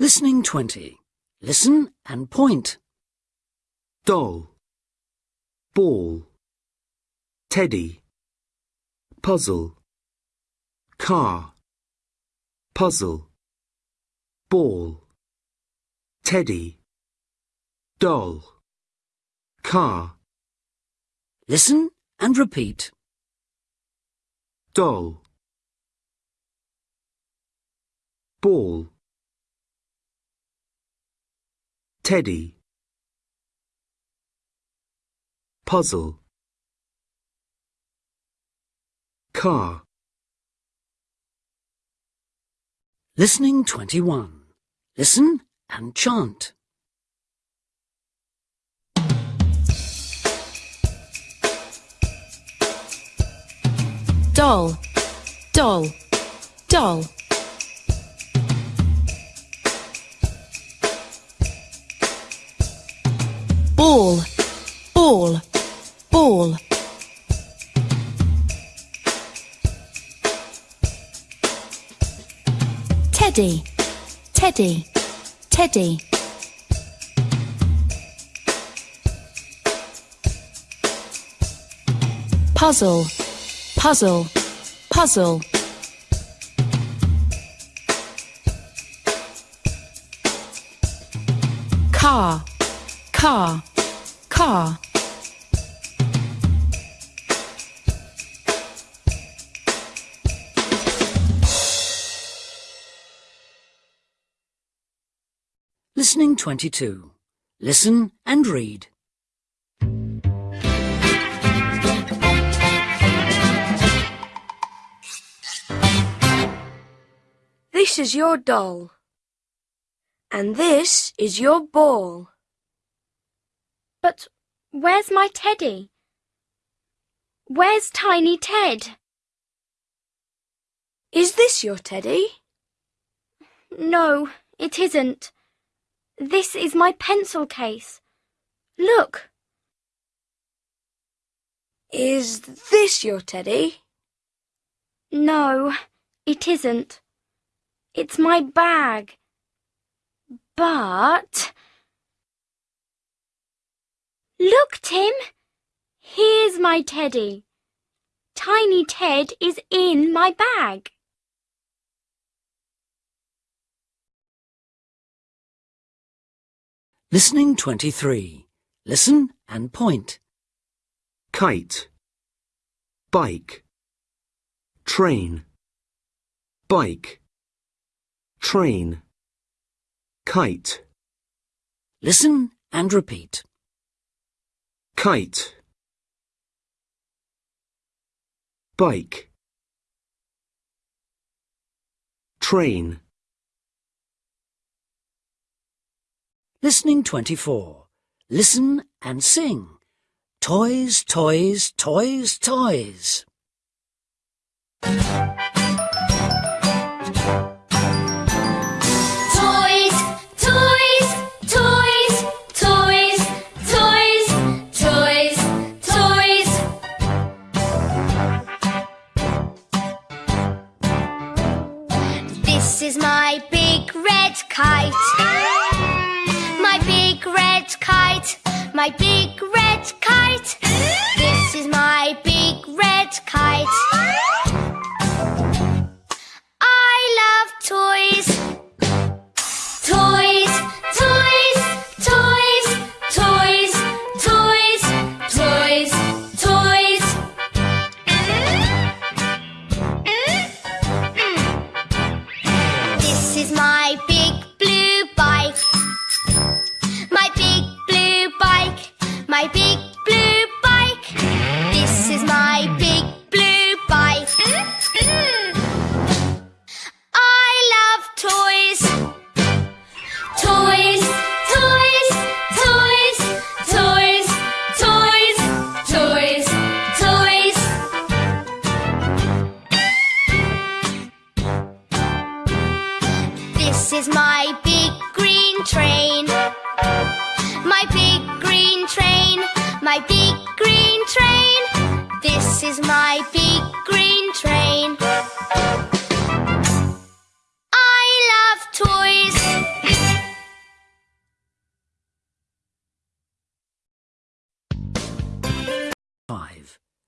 Listening 20. Listen and point. doll, ball, teddy, puzzle, car, puzzle, ball, teddy, doll, car, Listen and repeat. doll, ball, teddy, puzzle, car, Listening 21. Listen and chant. doll, doll, doll. Ball, ball, ball. Teddy, teddy, teddy. Puzzle, puzzle, puzzle. Car, car, car. Listening 22. Listen and read. This is your doll. And this is your ball. But where's my teddy? Where's Tiny Ted? Is this your teddy? No, it isn't. This is my pencil case. Look, Is this your teddy? no, it isn't. It's my bag. But. Look, Tim! Here's my teddy. Tiny Ted is in my bag. Listening 23. Listen and point. kite, bike, train, bike, train, kite, Listen and repeat. Kite, bike, train, Listening 24. Listen and sing. Toys, toys, toys, toys. Red kite. My big red kite. My big red kite.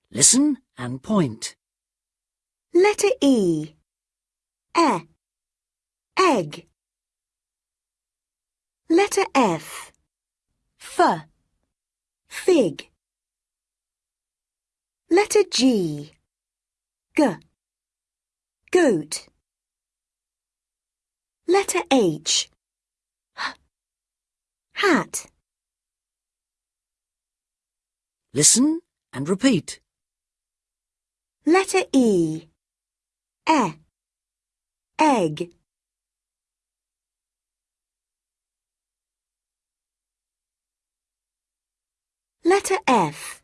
Listen and point. Letter E. E. Egg. Letter F. F. Fig. Letter G. G. Goat. Letter H. H. Hat. Listen and repeat. Letter E. E. Egg. Letter F.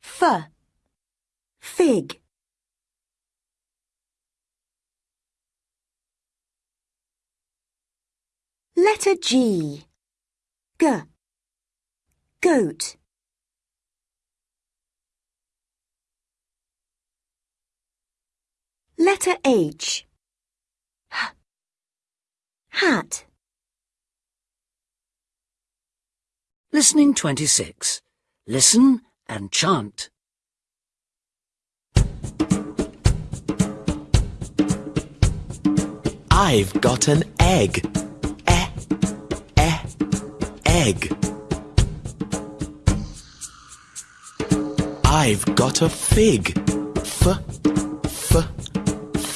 F. Fig. Letter G. G. Goat. Letter H. H. Hat. Listening 26. Listen and chant. I've got an egg. E, e, egg. I've got a fig.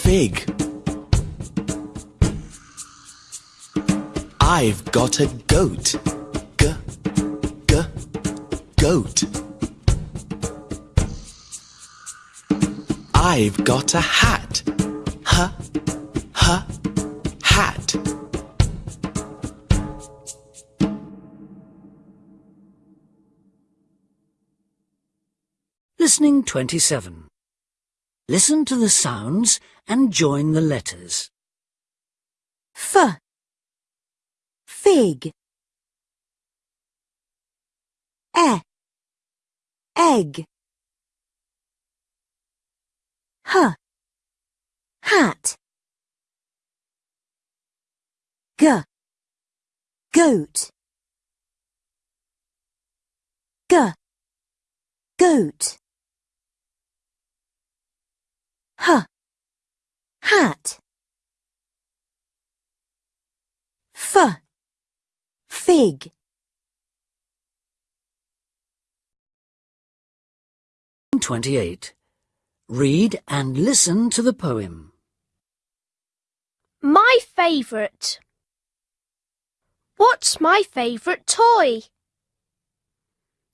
Fig. I've got a goat. G, g, goat. I've got a hat. H, h, hat. Listening 27. Listen to the sounds and join the letters. F. Fig. E. Egg. H. Hat. G. Goat. G. Goat. H. Hat. F. Fig. Twenty-eight. Read and listen to the poem. My favourite. What's my favourite toy?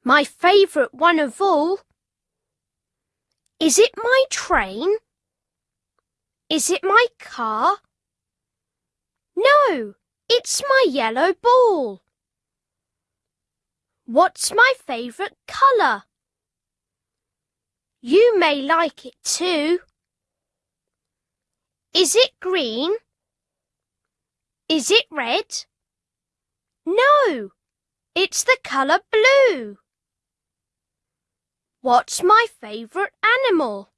My favourite one of all. Is it my train? Is it my car? No, it's my yellow ball. What's my favourite colour? You may like it too. Is it green? Is it red? No, it's the colour blue. What's my favourite animal?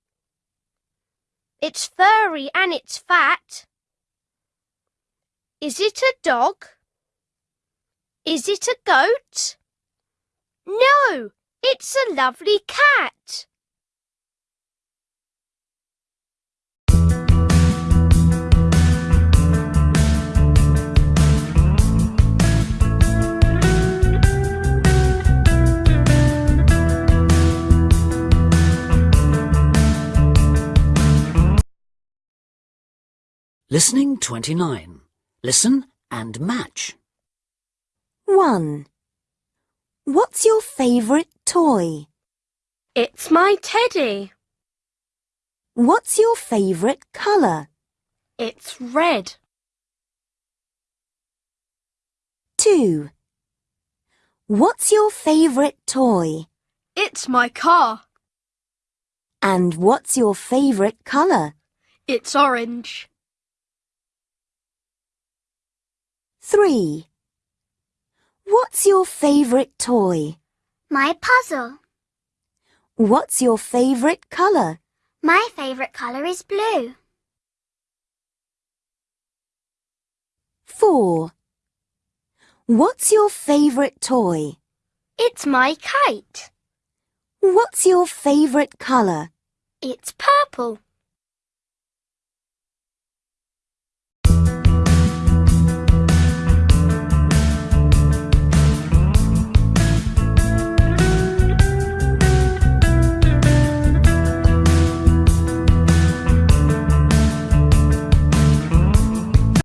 It's furry and it's fat. Is it a dog? Is it a goat? No, it's a lovely cat. Listening 29. Listen and match. 1. What's your favourite toy? It's my teddy. What's your favourite colour? It's red. 2. What's your favourite toy? It's my car. And what's your favourite colour? It's orange. 3. What's your favourite toy? My puzzle. What's your favourite colour? My favourite colour is blue. 4. What's your favourite toy? It's my kite. What's your favourite colour? It's purple.